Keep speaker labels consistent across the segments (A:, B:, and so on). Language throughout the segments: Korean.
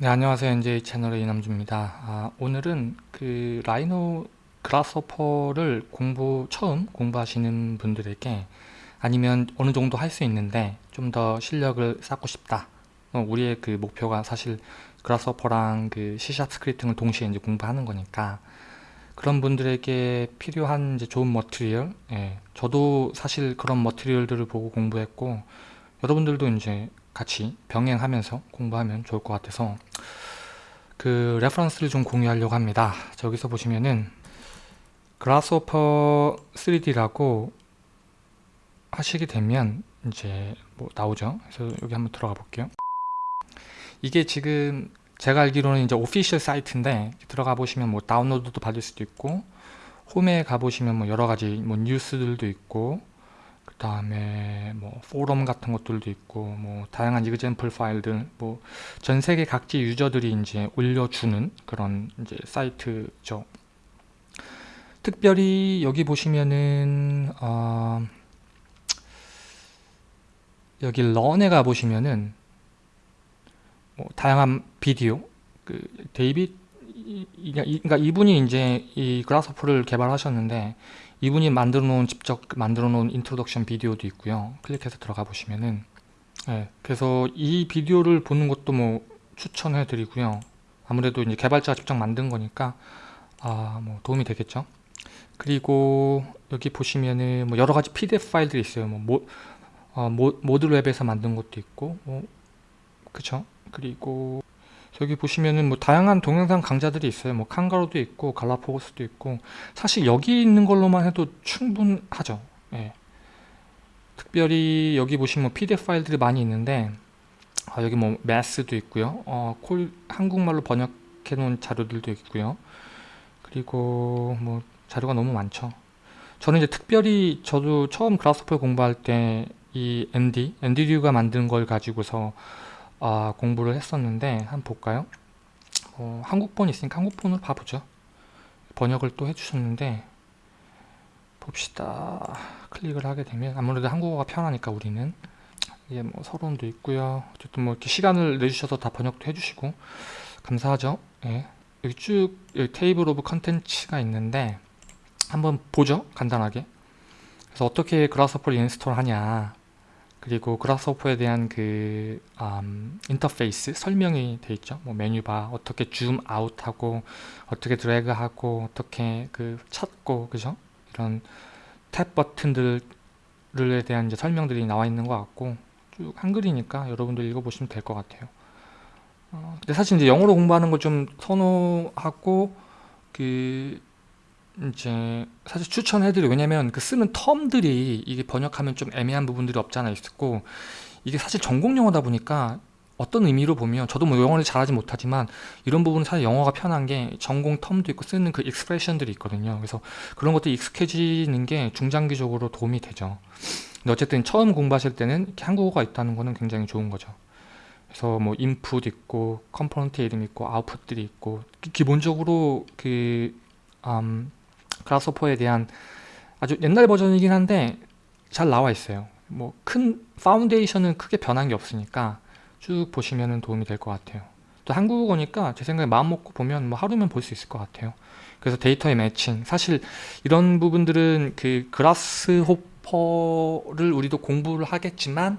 A: 네 안녕하세요. NJ 채널의 이남주입니다. 아, 오늘은 그 라이노 그라스호퍼를 공부 처음 공부하시는 분들에게 아니면 어느 정도 할 수 있는데 좀 더 실력을 쌓고 싶다. 어, 우리의 그 목표가 사실 그라스호퍼랑 그 C샵 스크립팅을 동시에 이제 공부하는 거니까 그런 분들에게 필요한 이제 좋은 머티리얼 예, 저도 사실 그런 머티리얼들을 보고 공부했고 여러분들도 이제 같이 병행하면서 공부하면 좋을 것 같아서 그 reference를 좀 공유하려고 합니다. 저기서 보시면은 Grasshopper 3D라고 하시게 되면 이제 뭐 나오죠. 그래서 여기 한번 들어가 볼게요. 이게 지금 제가 알기로는 이제 official 사이트인데 들어가 보시면 뭐 다운로드도 받을 수도 있고 홈에 가 보시면 뭐 여러 가지 뭐 뉴스들도 있고 그 다음에 뭐 포럼 같은 것들도 있고 뭐 다양한 이그젠플 파일들 뭐 전 세계 각지 유저들이 이제 올려주는 그런 이제 사이트죠. 특별히 여기 보시면은 어 여기 런에 가 보시면은 뭐 다양한 비디오 그 데이빗 그러니까 이분이 이제 이 그라스호퍼를 개발하셨는데 이분이 만들어 놓은 직접 만들어 놓은 introduction 비디오도 있고요. 클릭해서 들어가 보시면은. 네, 그래서 이 비디오를 보는 것도 뭐 추천해 드리고요. 아무래도 이제 개발자가 직접 만든 거니까 아 뭐 도움이 되겠죠? 그리고 여기 보시면은 뭐 여러 가지 pdf 파일들이 있어요. 뭐 모, 어, 모, Mode Lab에서 만든 것도 있고 뭐 그쵸? 그리고 여기 보시면은 뭐 다양한 동영상 강좌들이 있어요. 뭐 Kangaroo도 있고 Galapagos도 있고 사실 여기 있는 걸로만 해도 충분하죠. 예. 특별히 여기 보시면 뭐 PDF 파일들이 많이 있는데 아, 여기 뭐 매스도 있고요. 어, 콜 한국말로 번역해 놓은 자료들도 있고요. 그리고 뭐 자료가 너무 많죠. 저는 이제 특별히 저도 처음 그라스퍼 공부할 때이 ND, ND류가 만든 걸 가지고서 아, 공부를 했었는데 한번 볼까요? 어, 한국본 있으니까 한국본으로 봐보죠. 번역을 또 해주셨는데 봅시다. 클릭을 하게 되면 아무래도 한국어가 편하니까 우리는 이게 뭐 서론도 있고요. 어쨌든 뭐 이렇게 시간을 내주셔서 다 번역도 해주시고 감사하죠. 예. 여기 쭉 여기 table of contents가 있는데 한번 보죠. 간단하게. 그래서 어떻게 Grasshopper를 install 하냐 그리고 Grasshopper에 대한 그 음, 인터페이스 설명이 되어 있죠. 뭐 메뉴바 어떻게 zoom out하고 어떻게 드래그하고 어떻게 그 찾고 그죠? 이런 탭 버튼들에 대한 이제 설명들이 나와 있는 것 같고 쭉 한글이니까 여러분들 읽어보시면 될 것 같아요. 어, 근데 사실 이제 영어로 공부하는 걸 좀 선호하고 그 이제 사실 추천해드려 왜냐면 그 쓰는 텀들이 이게 번역하면 좀 애매한 부분들이 없잖아 있었고 이게 사실 전공 영어다 보니까 어떤 의미로 보면 저도 뭐 영어를 잘하지 못하지만 이런 부분은 사실 영어가 편한 게 전공 term도 있고 쓰는 그 expression들이 있거든요. 그래서 그런 것도 익숙해지는 게 중장기적으로 도움이 되죠. 근데 어쨌든 처음 공부하실 때는 한국어가 있다는 거는 굉장히 좋은 거죠. 그래서 뭐 인풋 있고 컴포넌트 이름 있고 아웃풋들이 있고 기본적으로 그 음, Grasshopper에 대한 아주 옛날 버전이긴 한데 잘 나와 있어요. 뭐 큰 foundation은 크게 변한 게 없으니까 쭉 보시면 도움이 될 것 같아요. 또 한국어니까 제 생각에 마음 먹고 보면 뭐 하루면 볼 수 있을 것 같아요. 그래서 데이터의 매칭. 사실 이런 부분들은 그 Grasshopper를 우리도 공부를 하겠지만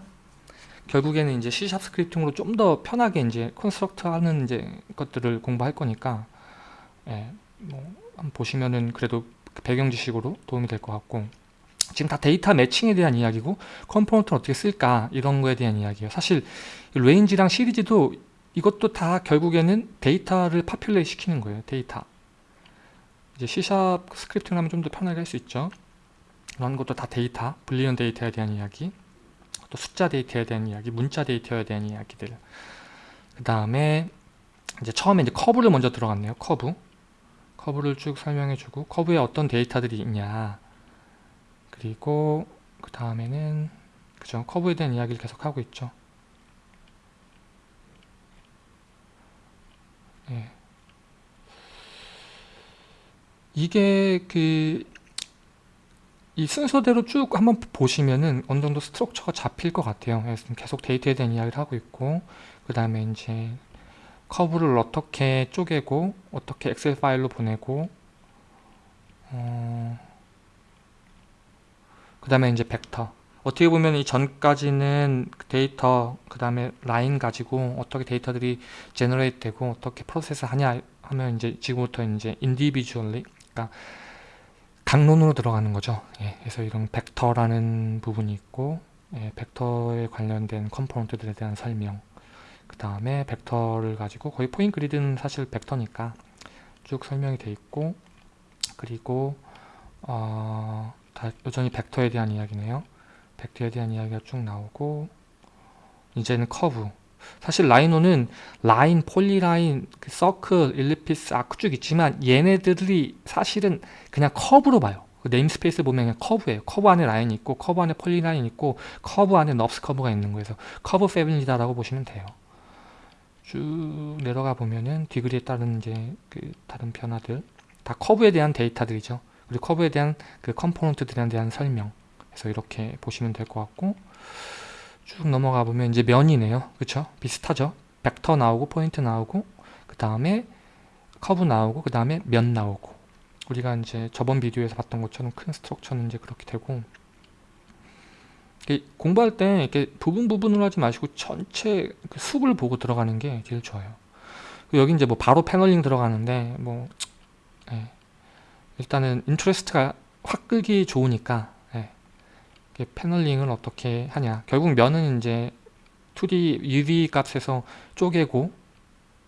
A: 결국에는 이제 C# scripting으로 좀 더 편하게 이제 construct 하는 이제 것들을 공부할 거니까 예, 뭐 한번 보시면은 그래도 배경 지식으로 도움이 될 것 같고 지금 다 데이터 matching에 대한 이야기고 컴포넌트를 어떻게 쓸까 이런 거에 대한 이야기예요. 사실 range랑 series도 이것도 다 결국에는 데이터를 populate 시키는 거예요 데이터. 이제 C샵 스크립팅 하면 좀 더 편하게 할 수 있죠. 이런 것도 다 데이터 Boolean 데이터에 대한 이야기 또 숫자 데이터에 대한 이야기 문자 데이터에 대한 이야기들. 그 다음에 이제 처음에 이제 커브를 먼저 들어갔네요 커브 커브를 쭉 설명해 주고 커브에 어떤 데이터들이 있냐 그리고 그 다음에는 그죠 커브에 대한 이야기를 계속 하고 있죠 예. 이게 그 이 순서대로 쭉 한번 보시면은 어느 정도 structure가 잡힐 것 같아요. 계속 데이터에 대한 이야기를 하고 있고 그 다음에 이제 커브를 어떻게 쪼개고 어떻게 엑셀 파일로 보내고 어, 그 다음에 이제 벡터. 어떻게 보면 이 전까지는 데이터 그 다음에 라인 가지고 어떻게 데이터들이 generate 되고 어떻게 process 하냐 하면 이제 지금부터 이제 individually 그러니까 각론으로 들어가는 거죠. 예, 그래서 이런 벡터라는 부분이 있고 예, 벡터에 관련된 컴포넌트들에 대한 설명 그 다음에 벡터를 가지고 거의 포인트 그리드는 사실 벡터니까 쭉 설명이 돼 있고 그리고 어, 다 여전히 벡터에 대한 이야기네요. 벡터에 대한 이야기가 쭉 나오고 이제는 커브. 사실 Rhino는 라인, polyline, 그 서클, ellipse, 아크 쭉 있지만 얘네들이 사실은 그냥 커브로 봐요. 그 namespace 보면 그냥 커브예요. 커브 안에 라인이 있고 커브 안에 polyline이 있고 커브 안에 NURBS 커브가 있는 거에서 커브 패밀리다 라고 보시면 돼요 쭉 내려가 보면은 degree에 따른 이제 그 다른 변화들 다 커브에 대한 데이터들이죠. 그리고 커브에 대한 그 컴포넌트들에 대한 설명. 그래서 이렇게 보시면 될 것 같고 쭉 넘어가 보면 이제 면이네요. 그쵸? 비슷하죠? 벡터 나오고 포인트 나오고 그 다음에 커브 나오고 그 다음에 면 나오고. 우리가 이제 저번 비디오에서 봤던 것처럼 큰 structure는 이제 그렇게 되고 공부할 때 이렇게 부분 부분으로 하지 마시고 전체 그 숲을 보고 들어가는 게 제일 좋아요 여기 이제 뭐 바로 paneling 들어가는데 뭐 예. 일단은 interest가 확 끌기 좋으니까 예. paneling을 어떻게 하냐 결국 면은 이제 2D UV 값에서 쪼개고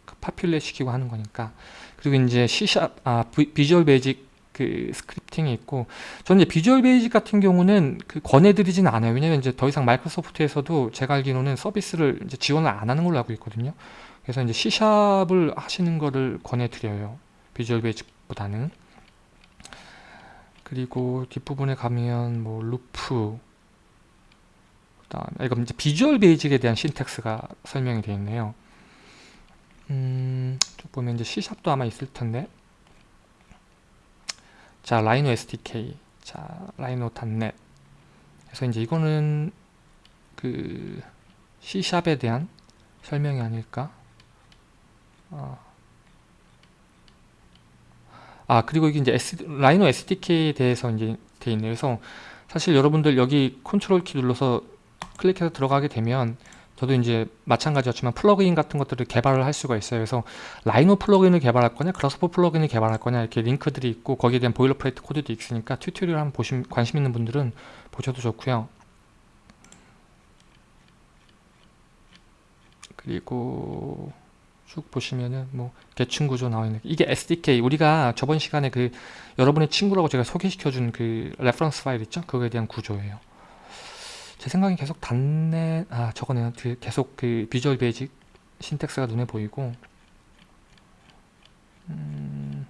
A: 그 populate 시키고 하는 거니까 그리고 이제 C샵 아 Visual Basic 그 scripting이 있고 저는 이제 Visual Basic 같은 경우는 그 권해드리지는 않아요. 왜냐면 이제 더 이상 Microsoft에서도 제가 알기로는 서비스를 이제 지원을 안 하는 걸로 알고 있거든요. 그래서 이제 C샵을 하시는 거를 권해드려요. Visual Basic보다는. 그리고 뒷부분에 가면 뭐 루프 그다음에 이거 이제 Visual Basic에 대한 syntax가 설명이 되어 있네요. 음, 쭉 보면 이제 C샵도 아마 있을 텐데 자 Rhino SDK 자 Rhino .NET 그래서 이제 이거는 그 C샵에 대한 설명이 아닐까? 어. 아 그리고 이게 이제 S, Rhino SDK에 대해서 이제 돼 있네요. 그래서 사실 여러분들 여기 컨트롤 키 눌러서 클릭해서 들어가게 되면 저도 이제 마찬가지였지만 플러그인 같은 것들을 개발을 할 수가 있어요. 그래서 Rhino 플러그인을 개발할 거냐, Grasshopper 플러그인을 개발할 거냐 이렇게 링크들이 있고 거기에 대한 boilerplate 코드도 있으니까 tutorial 한번 보시 관심 있는 분들은 보셔도 좋고요. 그리고 쭉 보시면은 뭐 계층 구조 나와 있는 이게 SDK 우리가 저번 시간에 그 여러분의 친구라고 제가 소개시켜 준 그 reference 파일 있죠? 그거에 대한 구조예요. 제 생각엔 계속 단내 아 저거네요 그 계속 그 Visual Basic syntax가 눈에 보이고 음,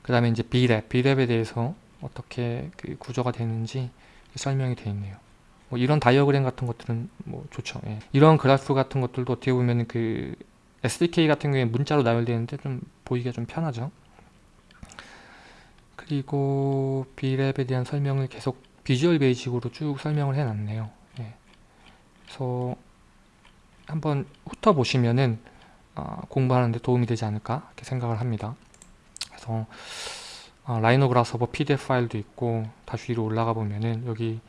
A: 그 다음에 이제 BRep, BRep에 대해서 어떻게 그 구조가 되는지 설명이 되어 있네요. 뭐 이런 다이어그램 같은 것들은 뭐 좋죠. 예. 이런 그래프 같은 것들도 어떻게 보면 그 SDK 같은 경우에 문자로 나열되는데 좀 보기가 좀 편하죠. 그리고 BRep에 대한 설명을 계속 Visual Basic으로 쭉 설명을 해놨네요. 예. 그래서 한번 훑어보시면은 어, 공부하는데 도움이 되지 않을까 이렇게 생각을 합니다. 그래서 어, Rhino Grasshopper PDF 파일도 있고 다시 위로 올라가 보면은 여기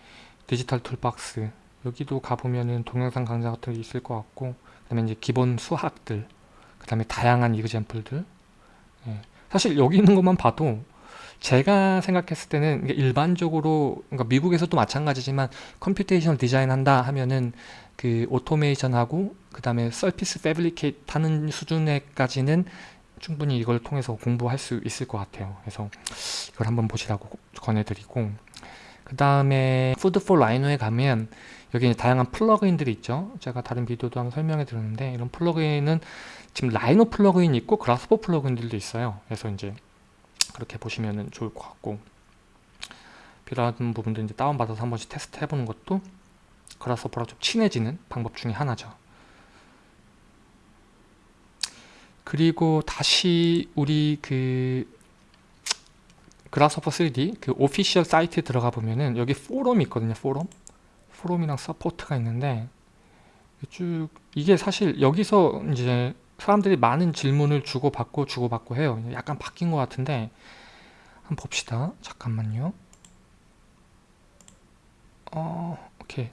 A: digital toolbox 여기도 가보면은 동영상 강좌 같은 게 있을 것 같고 그 다음에 이제 기본 수학들 그 다음에 다양한 example들 예. 사실 여기 있는 것만 봐도 제가 생각했을 때는 일반적으로 그러니까 미국에서도 마찬가지지만 computation 디자인 한다 하면은 그 automation하고 그 다음에 surface fabricate 하는 수준에까지는 충분히 이걸 통해서 공부할 수 있을 것 같아요. 그래서 이걸 한번 보시라고 권해드리고 그 다음에 Food4Rhino에 가면 여기 다양한 플러그인들이 있죠. 제가 다른 비디오도 한번 설명해 드렸는데 이런 플러그인은 지금 Rhino 플러그인 있고 Grasshopper 플러그인들도 있어요. 그래서 이제 그렇게 보시면 좋을 것 같고 필요한 부분들 이제 다운받아서 한 번씩 테스트 해보는 것도 Grasshopper랑 좀 친해지는 방법 중에 하나죠. 그리고 다시 우리 그 Grasshopper 3D 그 official 사이트에 들어가 보면은 여기 포럼이 있거든요 포럼 포럼이랑 support가 있는데 쭉 이게 사실 여기서 이제 사람들이 많은 질문을 주고받고 주고받고 해요. 약간 바뀐 것 같은데 한번 봅시다. 잠깐만요. 어, 오케이.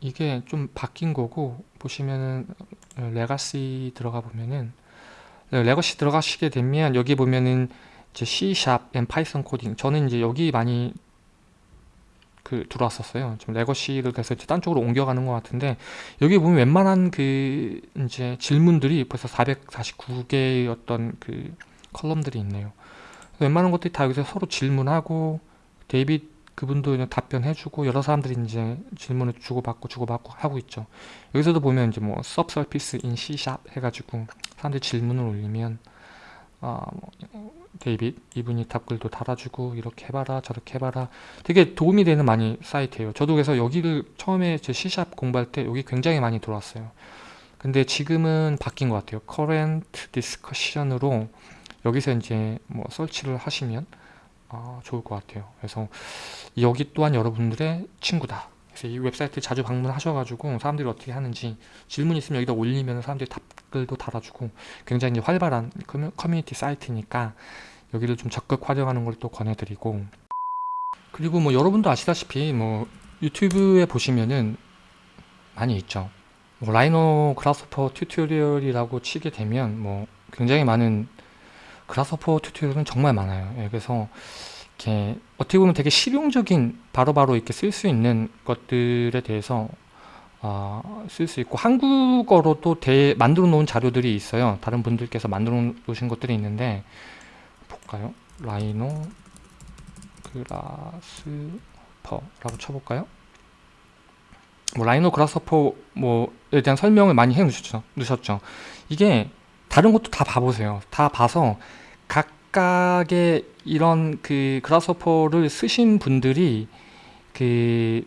A: 이게 좀 바뀐 거고 보시면은 legacy 들어가 보면은 legacy 들어가시게 되면 여기 보면은 이제 C# and Python 코딩 저는 이제 여기 많이 그 들어왔었어요. 좀 legacy를 돼서 이제 딴 쪽으로 옮겨가는 것 같은데 여기 보면 웬만한 그 이제 질문들이 벌써 449개의 어떤 그 column들이 있네요. 웬만한 것들이 다 여기서 서로 질문하고 데이빗 그분도 답변해주고 여러 사람들이 이제 질문을 주고받고 주고받고 하고 있죠. 여기서도 보면 이제 뭐 subsurface in C# 해가지고 사람들이 질문을 올리면 아, 뭐, 데이빗 이분이 답글도 달아주고 이렇게 해봐라 저렇게 해봐라 되게 도움이 되는 많이 사이트예요. 저도 그래서 여기를 처음에 제 C# 공부할 때 여기 굉장히 많이 들어왔어요. 근데 지금은 바뀐 것 같아요. current discussion으로 여기서 이제 뭐 설치를 하시면 아, 좋을 것 같아요. 그래서 여기 또한 여러분들의 친구다. 그래서 이 웹사이트 자주 방문하셔가지고 사람들이 어떻게 하는지 질문 있으면 여기다 올리면 사람들이 답글도 달아주고 굉장히 활발한 커뮤니티 사이트니까 여기를 좀 적극 활용하는 걸 또 권해드리고 그리고 뭐 여러분도 아시다시피 뭐 유튜브에 보시면은 많이 있죠. 뭐 Rhino Grasshopper tutorial이라고 치게 되면 뭐 굉장히 많은 Grasshopper tutorial은 정말 많아요. 예, 그래서 이렇게 어떻게 보면 되게 실용적인 바로바로 바로 이렇게 쓸 수 있는 것들에 대해서 어, 쓸수 있고 한국어로도 대, 만들어 놓은 자료들이 있어요. 다른 분들께서 만들어 놓으신 것들이 있는데 볼까요? Rhino Grasshopper라고 쳐볼까요? 뭐 Rhino Grasshopper 뭐에 대한 설명을 많이 해 놓으셨죠. 놓으셨죠. 이게 다른 것도 다 봐보세요. 다 봐서 각각의 이런 그 Grasshopper를 쓰신 분들이 그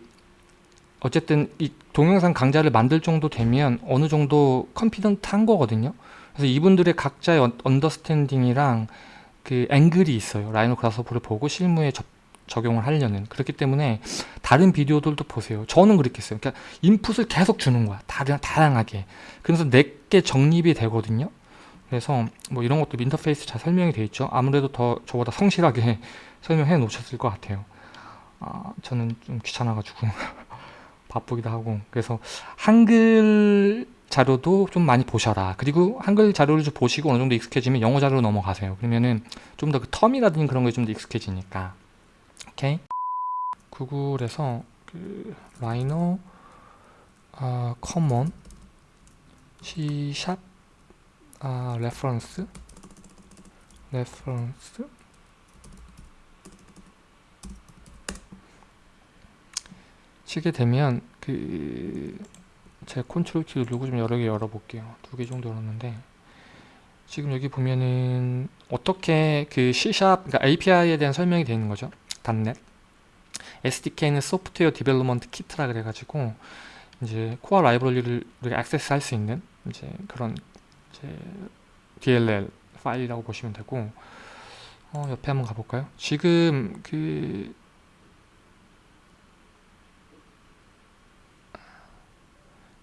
A: 어쨌든 이 동영상 강좌를 만들 정도 되면 어느 정도 confident한 거거든요. 그래서 이분들의 각자의 understanding이랑 그 앵글이 있어요. Rhino Grasshopper를 보고 실무에 접, 적용을 하려는 그렇기 때문에 다른 비디오들도 보세요. 저는 그렇게 했어요. 그러니까 input을 계속 주는 거야. 다양, 다양하게. 그래서 내게 정립이 되거든요. 그래서 뭐 이런 것도 인터페이스 잘 설명이 되어 있죠 아무래도 더 저보다 성실하게 설명해 놓으셨을 것 같아요 아, 저는 좀 귀찮아 가지고 바쁘기도 하고 그래서 한글 자료도 좀 많이 보셔라. 그리고 한글 자료를 좀 보시고 어느 정도 익숙해지면 영어 자료로 넘어가세요. 그러면은 좀 더 그 term이라든지 그런 게 좀 더 익숙해지니까. 오케이? 구글에서 그 라이노 아, 커먼 C샵 아 레퍼런스 레퍼런스. 치게 되면 그 제 컨트롤 키 누르고 좀 여러 개 열어볼게요. 두 개 정도 열었는데 지금 여기 보면은 어떻게 그 C# 그러니까 API에 대한 설명이 되어 있는 거죠 .NET SDK는 software development kit라 그래가지고 이제 코어 라이브러리를 우리가 액세스 할 수 있는 이제 그런 이제 DLL 파일이라고 보시면 되고 어, 옆에 한번 가볼까요? 지금 그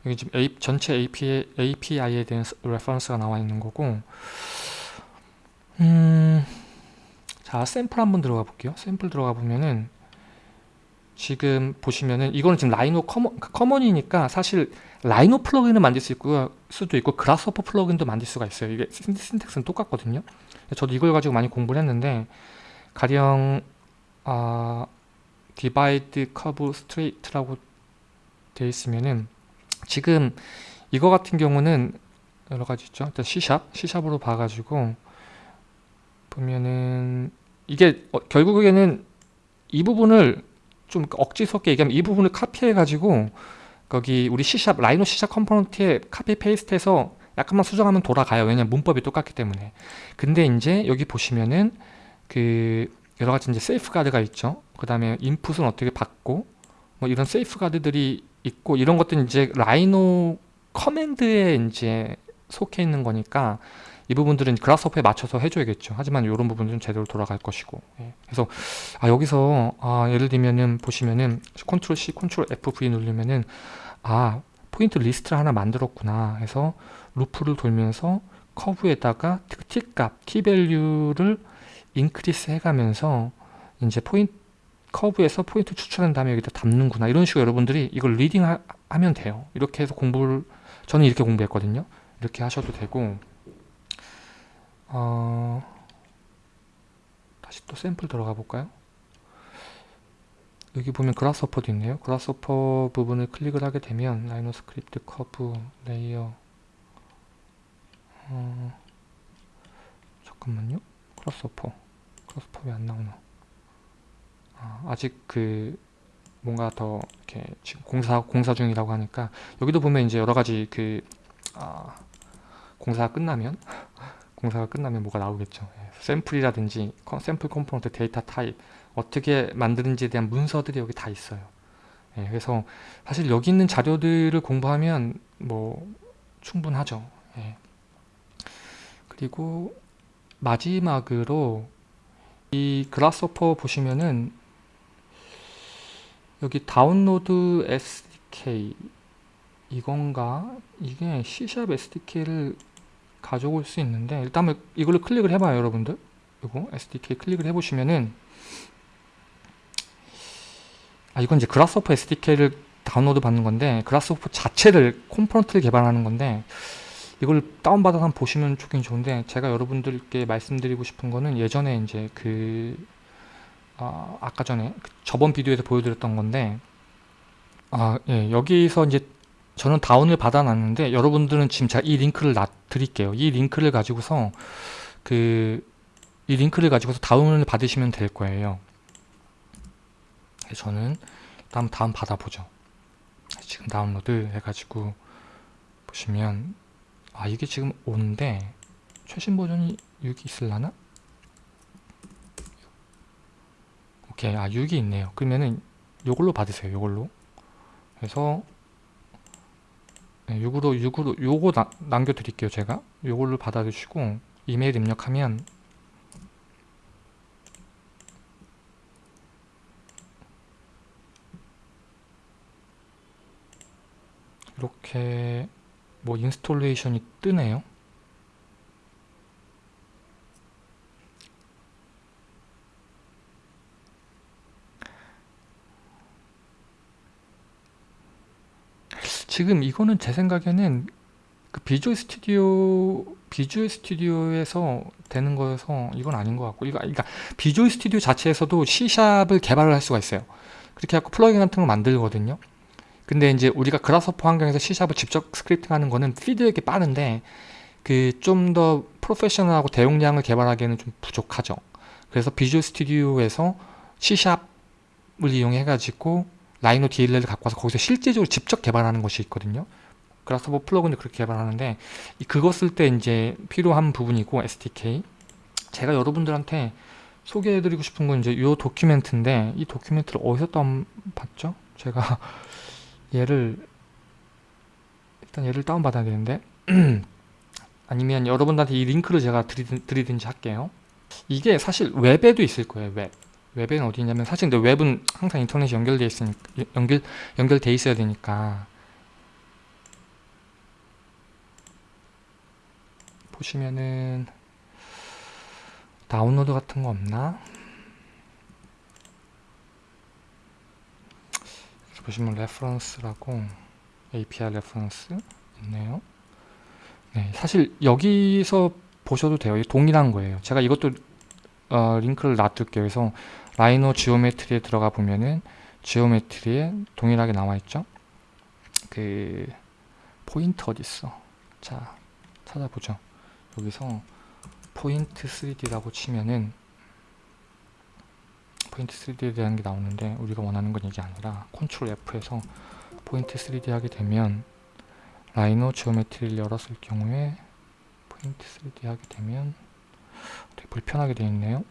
A: 여기 지금 A, 전체 API, API에 대한 reference가 나와 있는 거고 음, 자 샘플 한번 들어가 볼게요 샘플 들어가 보면은 지금 보시면은 이거는 지금 Rhino Common, Common이니까 사실 Rhino 플러그인을 만들 수 있고 수도 있고 Grasshopper 플러그인도 만들 수가 있어요. 이게 syntax는 똑같거든요. 저도 이걸 가지고 많이 공부를 했는데 가령 아 divide curve straight라고 되어 있으면은 지금 이거 같은 경우는 여러 가지 있죠. 일단 C샵, C샵으로 봐가지고 보면은 이게 어, 결국에는 이 부분을 좀 억지스럽게 얘기하면 이 부분을 카피해 가지고 거기 우리 C샵 라이노 C샵 컴포넌트에 카피 페이스트해서 약간만 수정하면 돌아가요. 왜냐면 문법이 똑같기 때문에. 근데 이제 여기 보시면은 그 여러 가지 이제 safeguard가 있죠. 그 다음에 인풋은 어떻게 받고 뭐 이런 safeguard들이 있고 이런 것들은 이제 Rhino command에 이제 속해 있는 거니까 이 부분들은 Grasshopper에 맞춰서 해줘야겠죠. 하지만 이런 부분은 제대로 돌아갈 것이고. 예. 그래서 아, 여기서 아, 예를 들면은 보시면은 컨트롤 C, 컨트롤 F9 누르면은 아 point list를 하나 만들었구나 해서 루프를 돌면서 커브에다가 T값, T밸류를 인크리스 해가면서 이제 point curve에서 point 추출한 다음에 여기다 담는구나. 이런 식으로 여러분들이 이걸 reading 하, 면 돼요. 이렇게 해서 공부를 저는 이렇게 공부했거든요. 이렇게 하셔도 되고. 어, 다시 또 샘플 들어가 볼까요? 여기 보면 Grasshopper도 있네요. Grasshopper 부분을 클릭을 하게 되면 Rhino script curve layer. 어, 잠깐만요. Grasshopper. Grasshopper 왜 안 나오나 아, 직 그 뭔가 더 이렇게 지금 공사 공사 중이라고 하니까 여기도 보면 이제 여러 가지 그 아, 공사가 끝나면 공사가 끝나면 뭐가 나오겠죠. 예, 샘플이라든지 샘플 component data type 어떻게 만드는지에 대한 문서들이 여기 다 있어요. 예, 그래서 사실 여기 있는 자료들을 공부하면 뭐 충분하죠. 예. 그리고 마지막으로 이 그라스오퍼 보시면은 여기 다운로드 SDK 이건가? 이게 C샵 SDK를 가져올 수 있는데 일단 이걸로 클릭을 해봐요 여러분들 이거 SDK 클릭을 해보시면은 아 이건 이제 Grasshopper SDK를 다운로드 받는 건데 Grasshopper 자체를 component를 개발하는 건데 이걸 다운받아서 한번 보시면 좋긴 좋은데 제가 여러분들께 말씀드리고 싶은 거는 예전에 이제 그 아, 아까 전에 그 저번 비디오에서 보여드렸던 건데 아, 예, 여기서 이제 저는 다운을 받아놨는데 여러분들은 지금 제가 이 링크를 놔 드릴게요. 이 링크를 가지고서 그 이 링크를 가지고서 다운을 받으시면 될 거예요. 저는 다음 다운 받아보죠. 지금 다운로드 해가지고 보시면 아 이게 지금 오는데 최신 버전이 6이 있을라나? 오케이 아 6이 있네요. 그러면은 요걸로 받으세요 요걸로. 그래서 네, 6으로 6으로 요거 나, 남겨 드릴게요 제가. 요걸로 받아 주시고 이메일 입력하면 이렇게 뭐 인스톨레이션이 뜨네요 지금 이거는 제 생각에는 그 Visual Studio Visual Studio에서 되는 거여서 이건 아닌 것 같고 이거 그러니까 비주얼 스튜디오 자체에서도 C샵을 개발을 할 수가 있어요. 그렇게 해갖고 플러그인 같은 거 만들거든요. 근데 이제 우리가 그라스퍼 환경에서 C샵을 직접 스크립팅 하는 거는 피드백이 빠른데 그 좀 더 프로페셔널하고 대용량을 개발하기에는 좀 부족하죠. 그래서 비주얼 스튜디오에서 C샵을 이용해 가지고 Rhino DLL을 갖고 와서 거기서 실제적으로 직접 개발하는 것이 있거든요. Grasshopper 플러그인도 그렇게 개발하는데 그거 쓸 때 이제 필요한 부분이고 SDK 제가 여러분들한테 소개해드리고 싶은 건 이제 이 document인데 이 document를 어디서 다운받죠? 제가 얘를 일단 얘를 다운받아야 되는데 아니면 여러분들한테 이 링크를 제가 드리든, 드리든지 할게요 이게 사실 웹에도 있을 거예요 웹 웹에는 어디 있냐면 사실 근데 웹은 항상 인터넷이 연결돼 있으니까 연결 연결돼 있어야 되니까 보시면은 다운로드 같은 거 없나? 보시면 레퍼런스라고 API 레퍼런스 있네요. 네, 사실 여기서 보셔도 돼요. 동일한 거예요. 제가 이것도 어, 링크를 놔둘게요. 그래서 Rhino Geometry에 들어가 보면은 Geometry에 동일하게 나와 있죠. 그 포인트 어디 있어? 자 찾아보죠. 여기서 포인트 3D라고 치면은 포인트 3D에 대한 게 나오는데 우리가 원하는 건 이게 아니라 컨트롤 F에서 Point 3D 하게 되면 Rhino Geometry를 열었을 경우에 포인트 3D 하게 되면 되게 불편하게 되어 있네요.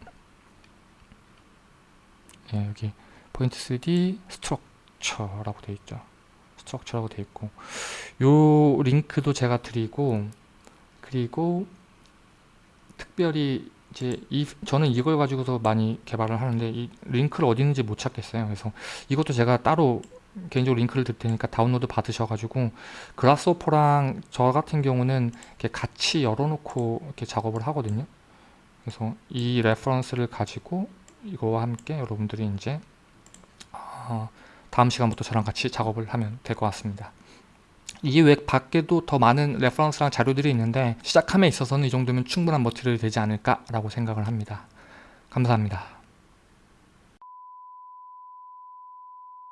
A: 예, 여기 포인트 3D Structure라고 되어 있죠. 스트럭처라고 되어 있고 요 링크도 제가 드리고 그리고 특별히 이제 이 저는 이걸 가지고서 많이 개발을 하는데 이 링크를 어디 있는지 못 찾겠어요. 그래서 이것도 제가 따로 개인적으로 링크를 드릴 테니까 다운로드 받으셔가지고 Grasshopper랑 저 같은 경우는 이렇게 같이 열어놓고 이렇게 작업을 하거든요. 그래서 이 reference를 가지고 이거와 함께 여러분들이 이제 어, 다음 시간부터 저랑 같이 작업을 하면 될 것 같습니다. 이게 이 밖에도 더 많은 reference랑 자료들이 있는데 시작함에 있어서는 이 정도면 충분한 material이 되지 않을까라고 생각을 합니다. 감사합니다.